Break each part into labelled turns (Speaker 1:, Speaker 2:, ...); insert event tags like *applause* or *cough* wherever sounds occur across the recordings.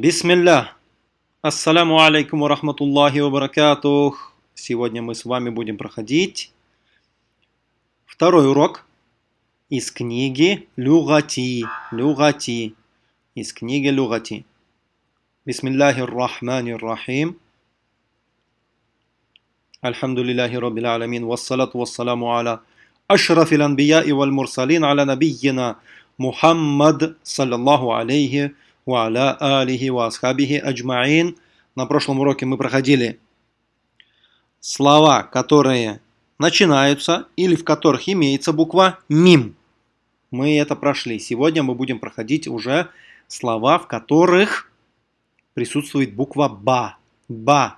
Speaker 1: Бисмилля. Ассаляму алейкум ва рахматуллахи ва баракатух. Сегодня мы с вами будем проходить второй урок из книги Люгати. Люгати. Из книги Люгати. Бисмиллахи рахмани рахим. Альхамдулиллахи раббил аламин. Вассалату вассаламу аля أشرف الأنبياء والمرسلين على نبينا محمد صلى الله عليه Ва аля алихи ва асхабихи. На прошлом уроке мы проходили слова, которые начинаются или в которых имеется буква мим. Мы это прошли. Сегодня мы будем проходить уже слова, в которых присутствует буква ба. Ба.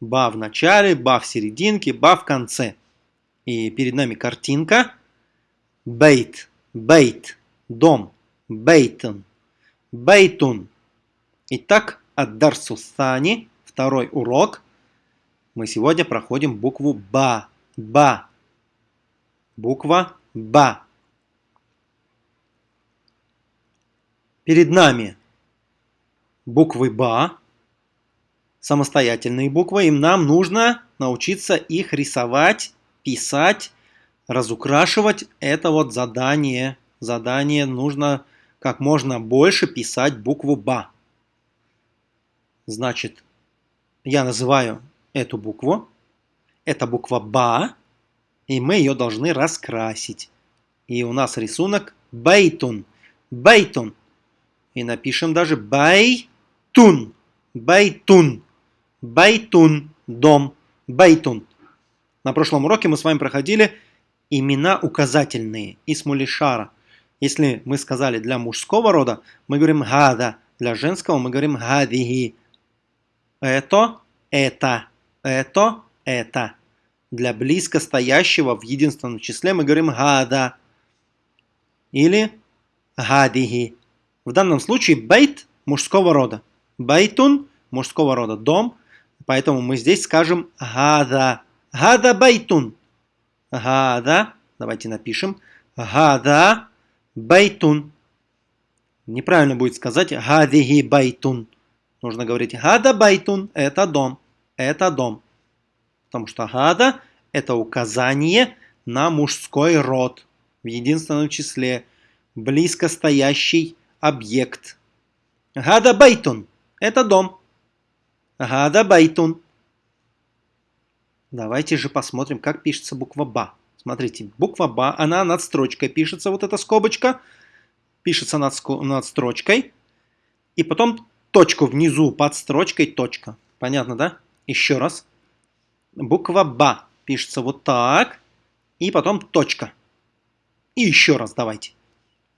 Speaker 1: Ба в начале, ба в серединке, ба в конце. И перед нами картинка. Бейт. Бейт. Дом. бейтен бейтун. Итак, от Дарсустани, второй урок. Мы сегодня проходим букву Ба. Ба. Буква Ба. Перед нами буквы Ба, самостоятельные буквы, и нам нужно научиться их рисовать писать, разукрашивать – это вот задание. Задание нужно как можно больше писать букву «ба». Значит, я называю эту букву. Это буква «ба», и мы ее должны раскрасить. И у нас рисунок «бейтун». «Бейтун». И напишем даже «бейтун». «Бейтун». «Бейтун». Дом. «Бейтун». На прошлом уроке мы с вами проходили имена указательные, исмулишара. Если мы сказали для мужского рода, мы говорим гада, для женского мы говорим гадиги. Это, это, это, это. Для близко стоящего в единственном числе мы говорим гада или гадиги. В данном случае بيت мужского рода. بيتٌ мужского рода, дом. Поэтому мы здесь скажем هذا. هذا بيتٌ. هذا. Давайте напишем. هذا بيتٌ. Неправильно будет сказать هذه بيتٌ. Нужно говорить هذا بيتٌ. Это дом. Это дом. Потому что هذا это указание на мужской род. В единственном числе. Близко стоящий объект. هذا بيتٌ. Это дом. هذا بيتٌ. Давайте же посмотрим, как пишется буква БА. Смотрите, буква БА, она над строчкой пишется, вот эта скобочка. Пишется над, над строчкой. И потом точку внизу под строчкой точка. Понятно, да? Еще раз. Буква БА пишется вот так. И потом точка. И еще раз давайте.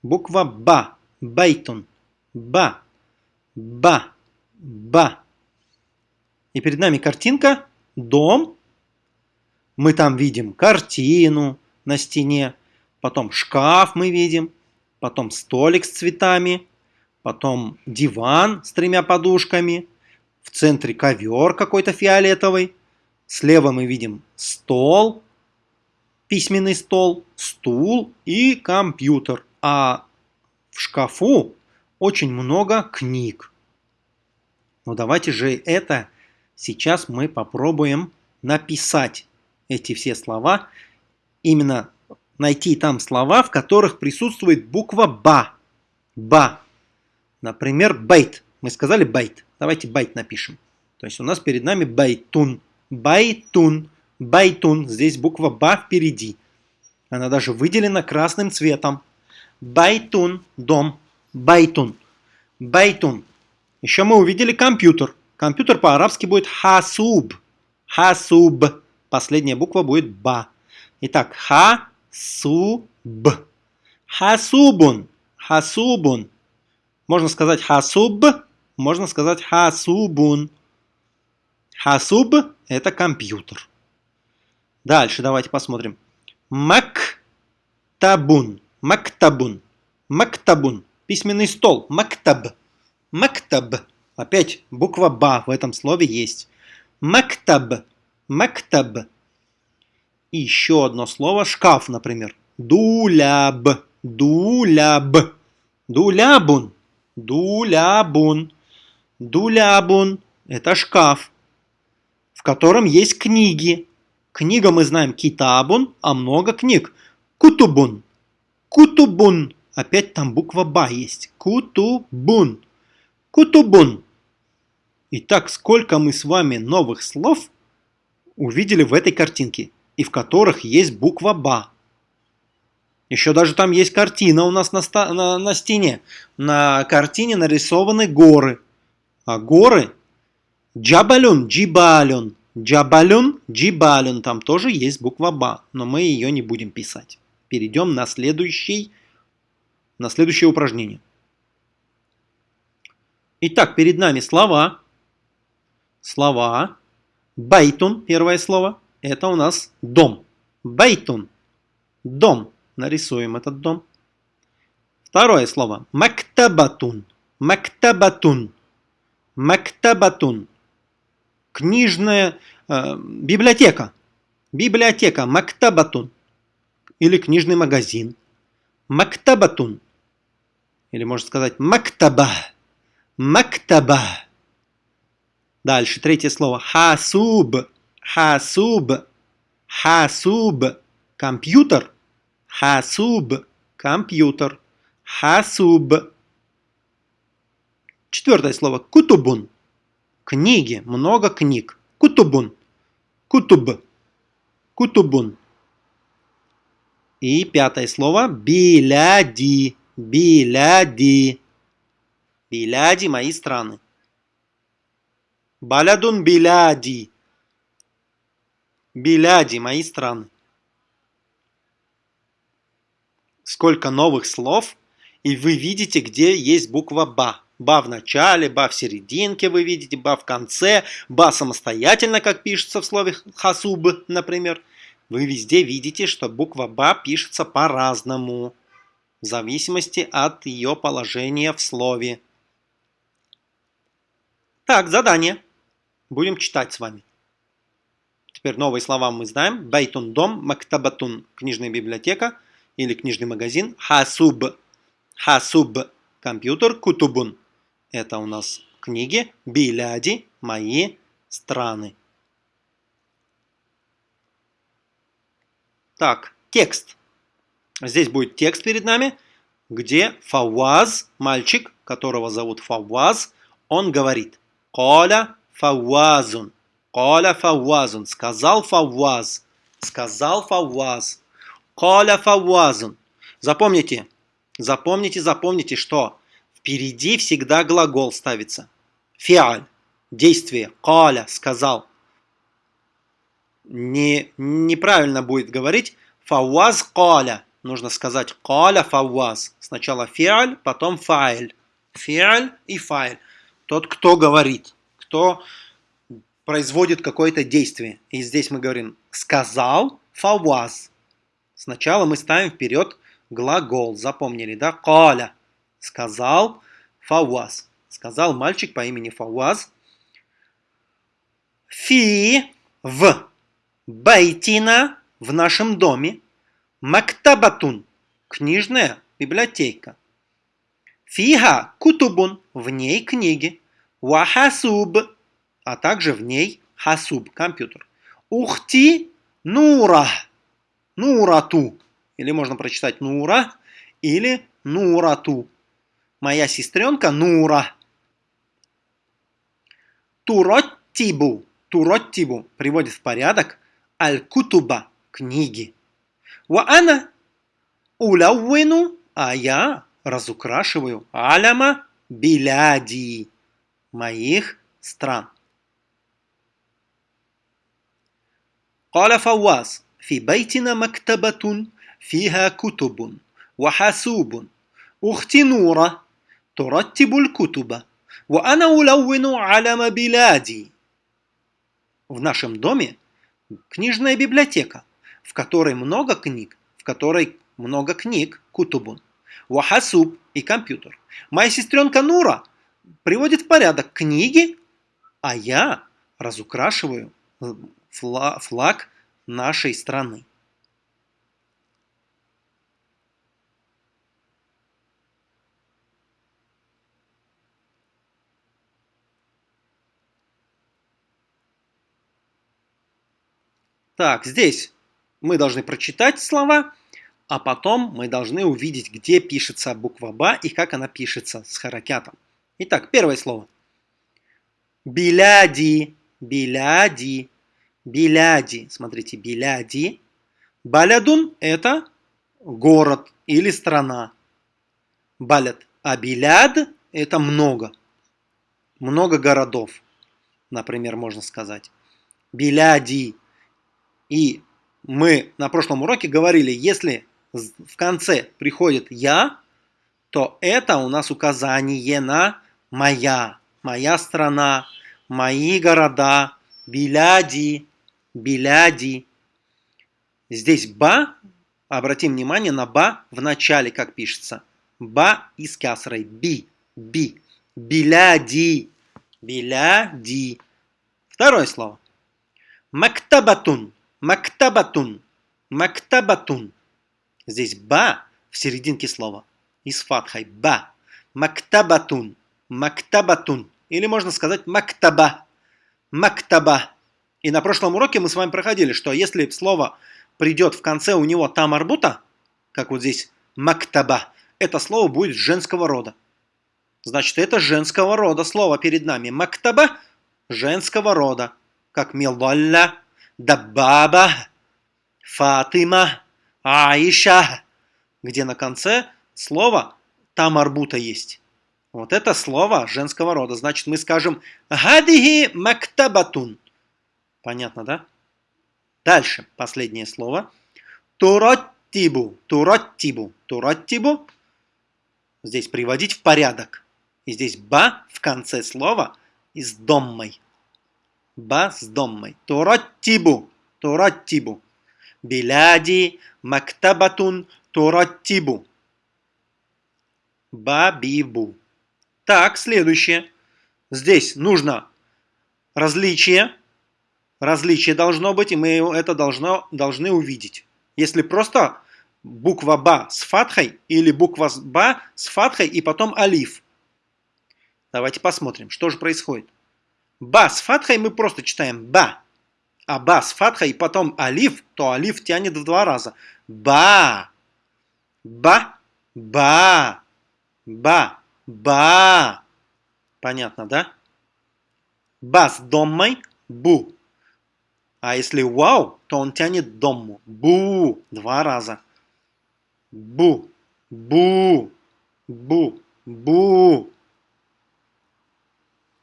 Speaker 1: Буква БА. Бейтон. БА. БА. БА. И перед нами картинка. Дом мы там видим картину на стене, потом шкаф мы видим, потом столик с цветами, потом диван с тремя подушками, в центре ковер какой-то фиолетовый, слева мы видим стол, письменный стол, стул и компьютер, а в шкафу очень много книг. Ну давайте же это сейчас мы попробуем написать эти все слова, именно найти там слова, в которых присутствует буква «ба». «Ба». Например, «بيت». Мы сказали «بيت». Давайте «بيت» напишем. То есть у нас перед нами «بيتٌ». «بيتٌ». «بيتٌ». Здесь буква «ба» впереди. Она даже выделена красным цветом. «بيتٌ». Дом. «بيتٌ». «بيتٌ». Еще мы увидели компьютер. Компьютер по-арабски будет «حاسوب». «Хасуб». Последняя буква будет ба. Итак, ха, су, б. Хасубун. Хасубун. Можно сказать хасуб, можно сказать хасубун. Хасуб – это компьютер. Дальше давайте посмотрим. Мактабун. Мактабун. Мактабун. Письменный стол. Мактаб. Мактаб. Опять буква Ба в этом слове есть. Мактаб. Мактаб. И еще одно слово. Шкаф, например. Дуляб. Дуляб. Дулябун. Дулябун. Дулябун – это шкаф, в котором есть книги. Книга мы знаем китабун, а много книг. Кутубун. Кутубун. Опять там буква Ба есть. Кутубун. Кутубун. Итак, сколько мы с вами новых слов увидели в этой картинке, и в которых есть буква Ба. Еще даже там есть картина у нас на, на, на стене. На картине нарисованы горы. А горы Джабалюн, Джибалюн, Джабалюн, Джибалюн. Там тоже есть буква Ба, но мы ее не будем писать. Перейдем на, следующий, на следующее упражнение. Итак, перед нами слова. Слова. Байтун, первое слово. Это у нас дом. Байтун. Дом. Нарисуем этот дом. Второе слово. Мактабатун. Мактабатун. Мактабатун. Книжная э, библиотека. Библиотека. Мактабатун. Или книжный магазин. Мактабатун. Или можно сказать мактаба. Мактаба. Дальше, третье слово. Хасуб. Хасуб. Хасуб. Компьютер. Хасуб. Компьютер. Хасуб. Четвертое слово. Кутубун. Книги. Много книг. Кутубун. Кутуб. Кутубун. И пятое слово. Биляди. Биляди. Биляди – мои страны. Балядун биляди. Биляди – мои страны сколько новых слов, и вы видите, где есть буква «ба». «Ба» в начале, «ба» в серединке вы видите, «ба» в конце, «ба» самостоятельно, как пишется в слове «хасуб», например. Вы везде видите, что буква «ба» пишется по-разному, в зависимости от ее положения в слове. Так, задание. Будем читать с вами. Теперь новые слова мы знаем. Байтун дом, мактабатун книжная библиотека – или книжный магазин. Хасуб. Хасуб. Компьютер. Кутубун. Это у нас книги. Биляди. Мои страны. Так, текст. Здесь будет текст перед нами, где Фауаз, мальчик, которого зовут Фауаз, он говорит «Коля Фауазун». «Коля Фауазун». Сказал Фауаз. Сказал Фауаз. Коля фавазун. Запомните, запомните, запомните, что впереди всегда глагол ставится. Фиаль. Действие. Коля. Сказал. Не, неправильно будет говорить фауаз коля. Нужно сказать коля фауаз. Сначала фиаль, потом файль. Фиаль и файль. Тот, кто говорит, кто производит какое-то действие. И здесь мы говорим сказал фауаз. Сначала мы ставим вперед глагол. Запомнили, да? Коля. Сказал Фауаз. Сказал мальчик по имени Фауаз. Фи в байтина в нашем доме. Мактабатун. Книжная библиотека. Фиха кутубун. В ней книги. Вахасуб. А также в ней хасуб. Компьютер. Ухти нура. Нурату. Или можно прочитать Нура или Нурату. Моя сестренка Нура. Туроттибу. Туроттибу приводит в порядок Аль-Кутуба. Книги. Ва ана улауину, а я разукрашиваю аляма биляди моих стран. قال فواز في بيتنا مكتبة فيها كتب وحاسوب أختي نورة ترتب الكتب وأنا ألون علم بلادي В нашем доме книжная библиотека, в которой много книг, в которой много книг, кутубун, вахасуб и компьютер. Моя сестренка Нура приводит в порядок книги, а я разукрашиваю флаг нашей страны. Так, здесь мы должны прочитать слова, а потом мы должны увидеть, где пишется буква «ба» и как она пишется с харакятом. Итак, первое слово. Беляди, Беляди биляди. Смотрите, биляди. Балядун – это город или страна. Балят. А биляд – это много. Много городов, например, можно сказать. Биляди. И мы на прошлом уроке говорили, если в конце приходит «я», то это у нас указание на «моя», «моя страна», «мои города», «биляди», «биляди». Здесь «ба», обратим внимание на «ба» в начале, как пишется. «Ба» и с кясрой «би», «би», «биляди», «биляди». Второе слово. «Мактабатун», «мактабатун», «мактабатун». Здесь «ба» в серединке слова. И с фатхой «ба». «Мактабатун», «мактабатун». Или можно сказать «мактаба», «мактаба». И на прошлом уроке мы с вами проходили, что если слово придет в конце у него там арбута, как вот здесь «мактаба», это слово будет женского рода. Значит, это женского рода слово перед нами. «Мактаба» – женского рода, как «милдалля», «даббаба», «фатима», Аиша, где на конце слово там арбута есть. Вот это слово женского рода. Значит, мы скажем «Гадихи мактабатун». Понятно, да? Дальше, последнее слово. Туроттибу, туроттибу, туроттибу. Здесь приводить в порядок. И здесь ба в конце слова и с доммой. Ба с доммой. Туроттибу, туроттибу. Биляди мактабатун тураттибу. Бабибу. Так, следующее. Здесь нужно различие. Различие должно быть, и мы это должно, должны увидеть. Если просто буква Ба с фатхой или буква Ба с фатхой и потом алиф. Давайте посмотрим, что же происходит. Ба с фатхой мы просто читаем Ба а ба с фатхой и потом алиф, то алиф тянет в два раза. Ба, ба, ба, ба, ба. Понятно, да? Ба с доммой, бу. А если вау, то он тянет домму. Бу, два раза. Бу, бу, бу, бу.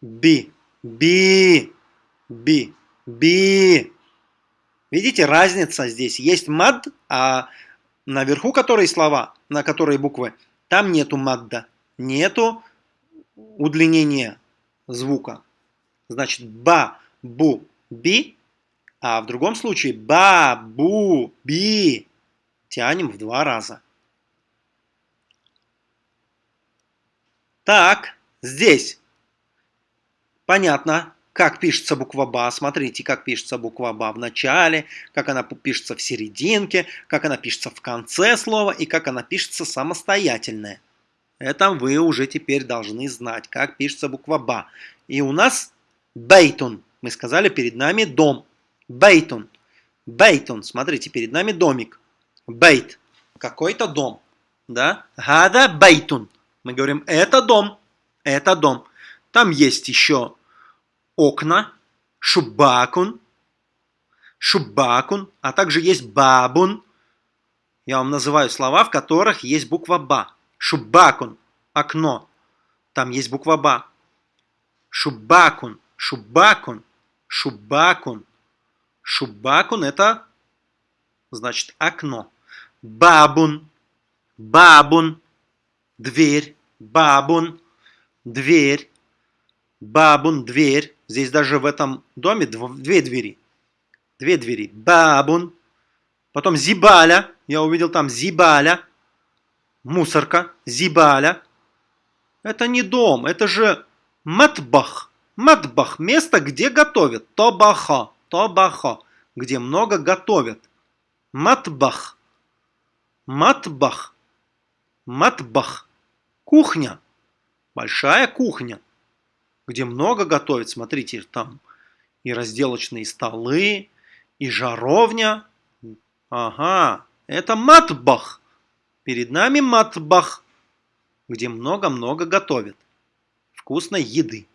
Speaker 1: Би, би, би. Би. Видите, разница здесь. Есть мад, а наверху которые слова, на которые буквы, там нету мадда. Нету удлинения звука. Значит, ба, бу, би. А в другом случае ба, бу, би. Тянем в два раза. Так, здесь. Понятно как пишется буква БА. Смотрите, как пишется буква БА в начале, как она пишется в серединке, как она пишется в конце слова и как она пишется самостоятельная. Это вы уже теперь должны знать, как пишется буква БА. И у нас бейтун. Мы сказали, перед нами дом. Бейтун. Бейтун. Смотрите, перед нами домик. Бейт. Какой-то дом. Да? Гада бейтун. Мы говорим, это дом. Это дом. Там есть еще окна, шубакун, шубакун, а также есть бабун. Я вам называю слова, в которых есть буква ба. Шубакун, окно. Там есть буква ба. Шубакун, шубакун, шубакун. Шубакун это значит окно. Бабун, бабун, дверь, бабун, дверь. Бабун, дверь. Здесь даже в этом доме две двери. Две двери. Бабун. Потом зибаля. Я увидел там зибаля. Мусорка. Зибаля. Это не дом, это же матбах. Матбах. Место, где готовят. Тобаха. Тобаха. Где много готовят. Матбах. Матбах. Матбах. Кухня. Большая кухня где много готовят. Смотрите, там и разделочные столы, И жаровня. Ага, это матбах. Перед нами матбах, где много-много готовят. Вкусной еды.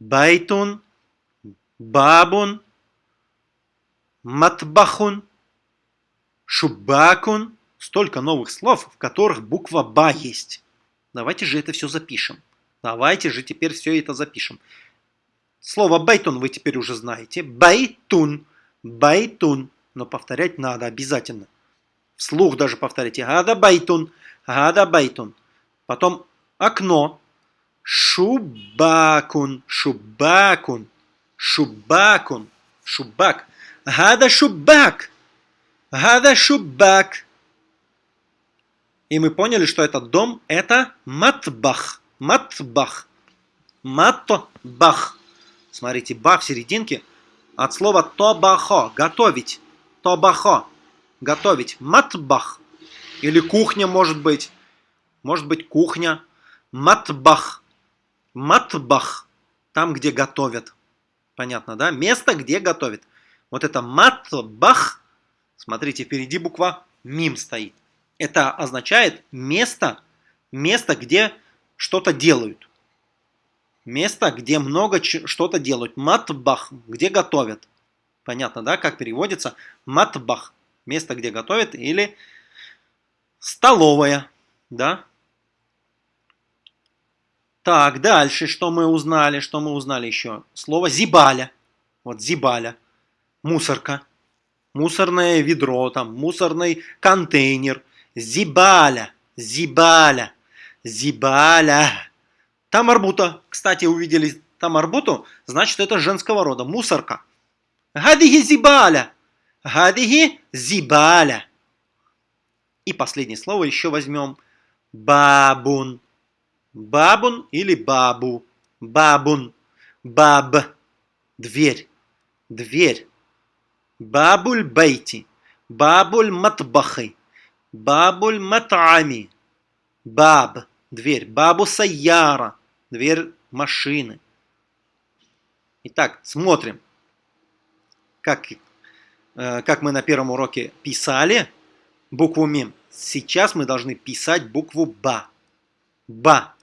Speaker 1: Байтун, бабун, مطبخٌ, شباكٌ. Столько новых слов, в которых буква «ба» есть. Давайте же это все запишем. Давайте же теперь все это запишем. Слово «بيتٌ» вы теперь уже знаете. بيتٌ. بيتٌ. Но повторять надо обязательно. Вслух даже повторите. هذا بيتٌ. هذا بيتٌ. Потом окно. شباكٌ. شباكٌ. Шубакун. Шубак. Гада шубак. Гада шубак. И мы поняли, что этот дом это матбах. Матбах. Матбах. Смотрите, ба в серединке от слова тобахо, готовить. Тобахо, готовить. Матбах. Или кухня может быть. Может быть кухня. Матбах. Матбах. Там, где готовят. Понятно, да? Место, где готовят. Вот это матбах. Смотрите, впереди буква мим стоит. Это означает место, место, где что-то делают. Место, где много что-то делают. Матбах, где готовят. Понятно, да, как переводится? Матбах, место, где готовят, или столовая, да. Так, дальше, что мы узнали, что мы узнали еще? Слово зибаля. Вот зибаля, мусорка, мусорное ведро, там, мусорный контейнер. Зибаля, зибаля, зибаля. Там арбута. Кстати, увидели там арбуту, значит это женского рода. Мусорка. Гадиги зибаля. Гадиги зибаля. И последнее слово еще возьмем. Бабун. Бабун или бабу. Бабун. Баб. Дверь. Дверь. Бабуль бейти. Бабуль матбахи. Бабуль матами. Баб. Дверь. Бабу саяра дверь машины. Итак, смотрим, как, э, как мы на первом уроке писали букву МИМ. Сейчас мы должны писать букву БА. БА.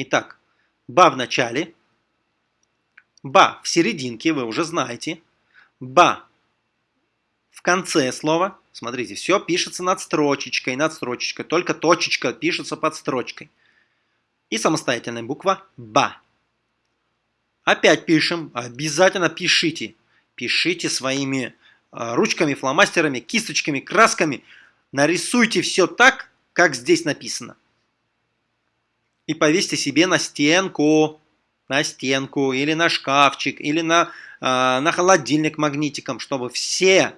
Speaker 1: Итак, БА в начале, БА в серединке, вы уже знаете. БА в конце слова. Смотрите, все пишется над строчечкой, над строчечкой. Только точечка пишется под строчкой и самостоятельная буква БА. Опять пишем, обязательно пишите. Пишите своими а, ручками, фломастерами, кисточками, красками. Нарисуйте все так, как здесь написано. И повесьте себе на стенку, на стенку, или на шкафчик, или на, э, на холодильник магнитиком, чтобы все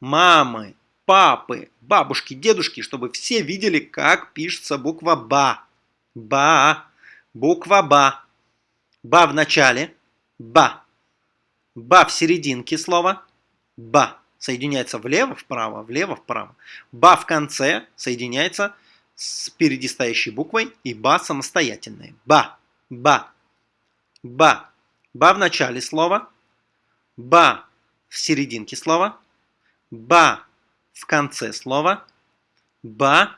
Speaker 1: мамы, папы, бабушки, дедушки, чтобы все видели, как пишется буква БА. Ба. Буква Ба. Ба в начале. Ба. Ба в серединке слова. Ба. Соединяется влево-вправо, влево-вправо. Ба в конце соединяется с впереди буквой. И ба самостоятельная. Ба. Ба. Ба. Ба в начале слова. Ба в серединке слова. Ба в конце слова. Ба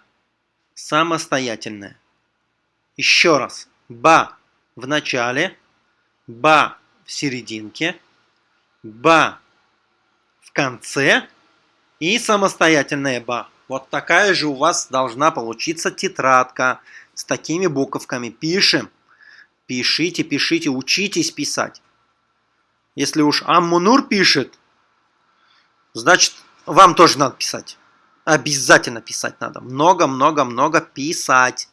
Speaker 1: самостоятельная. Еще раз. Ба в начале, ба в серединке, ба в конце и самостоятельное ба. Вот такая же у вас должна получиться тетрадка с такими буковками. Пишем. Пишите, пишите, учитесь писать. Если уж Аммунур пишет, значит вам тоже надо писать. Обязательно писать надо. Много-много-много писать.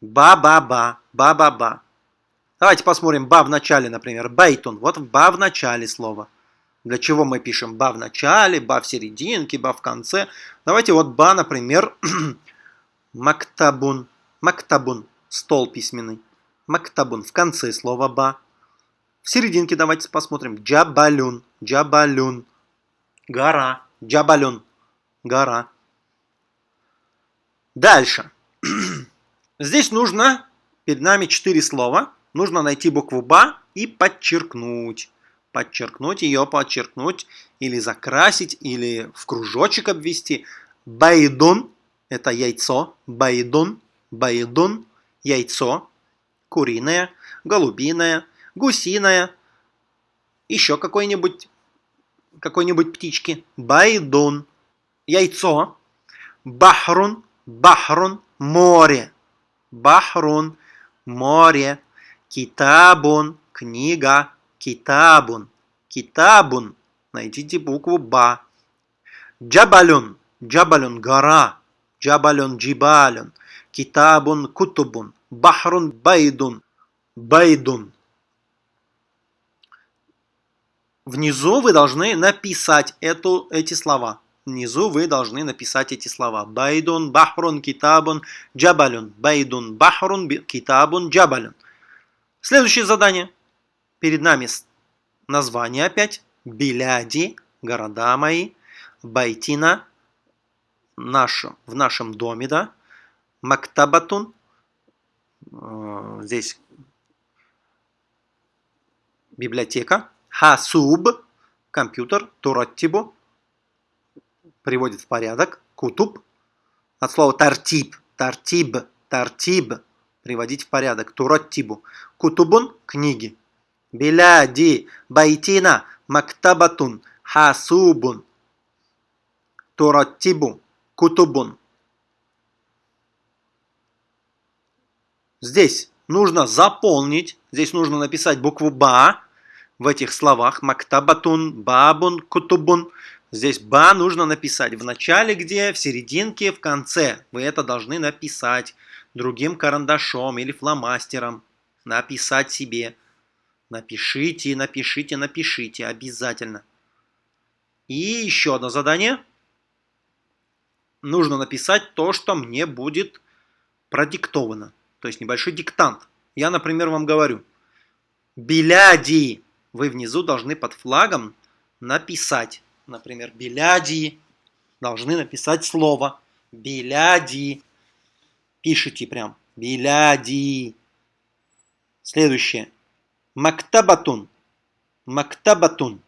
Speaker 1: Ба-ба-ба, ба-ба-ба. Давайте посмотрим ба в начале, например. Бейтун. Вот ба в начале слова. Для чего мы пишем ба в начале, ба в серединке, ба в конце. Давайте вот ба, например, *clears throat* мактабун. Мактабун. Стол письменный. Мактабун. В конце слова ба. В серединке давайте посмотрим. Джабалюн. Джабалюн. Гора. Джабалюн. Гора. Дальше. *clears throat* Здесь нужно, перед нами четыре слова, нужно найти букву БА и подчеркнуть. Подчеркнуть ее, подчеркнуть, или закрасить, или в кружочек обвести. Байдун – это яйцо, байдун, байдун – яйцо, куриное, голубиное, гусиное, еще какой-нибудь какой-нибудь птички. Байдун – яйцо, бахрун, бахрун – море, бахрун – море, китабун – книга, Китабун. Китабун. Найдите букву Ба. Джабалюн. Джабалюн – гора. Джабалюн – джибалюн. Китабун – кутубун. Бахрун – байдун. Байдун. Внизу вы должны написать эту, эти слова. Внизу вы должны написать эти слова. Байдун, бахрун, китабун, джабалюн. Байдун, бахрун, китабун, джабалюн. Следующее задание – Перед нами название опять. Биляди, города мои. Байтина, наш, в нашем доме, да. Мактабатун, э, здесь библиотека. Хасуб, компьютер. Тураттибу, приводит в порядок. Кутуб, от слова тартиб, тартиб, тартиб, приводить в порядок. Тураттибу. Кутубун, книги. Биляди, байтина, мактабатун, хасубун, тураттибу, кутубун. Здесь нужно заполнить, здесь нужно написать букву Ба в этих словах. Мактабатун, бабун, кутубун. Здесь Ба нужно написать в начале где, в серединке, в конце. Вы это должны написать другим карандашом или фломастером. Написать себе. Напишите, напишите, напишите обязательно. И еще одно задание. Нужно написать то, что мне будет продиктовано. То есть небольшой диктант. Я, например, вам говорю. Беляди. Вы внизу должны под флагом написать. Например, беляди. Должны написать слово. بلادي. Пишите прям. بلادي. Следующее. مكتبةٌ. مكتبةٌ.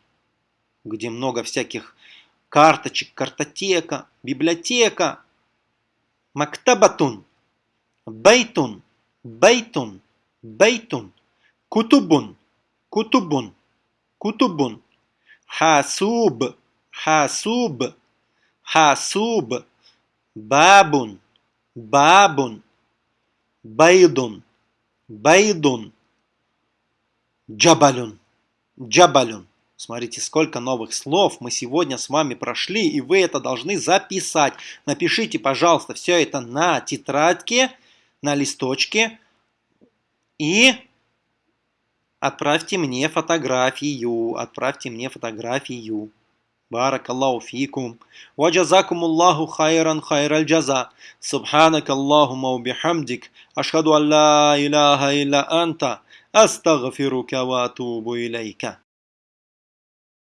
Speaker 1: Где много всяких карточек, картотека, библиотека. مكتبةٌ. بيتٌ. بيتٌ. بيتٌ. كتبٌ. كتبٌ. Кутубун. Хасуб. Хасуб. Хасуб. Бабун. Бабун. Байдун. Байдун. Джабалюн. Джабалюн. Смотрите, сколько новых слов мы сегодня с вами прошли, и вы это должны записать. Напишите, пожалуйста, все это на тетрадке, на листочке, и отправьте мне фотографию. Отправьте мне фотографию. بارك الله فيكم وجزاكم الله خيرا خير الجزاء سبحانك اللهم وبحمدك أشهد أن لا إله إلا أنت أستغفرك وأتوب إليك.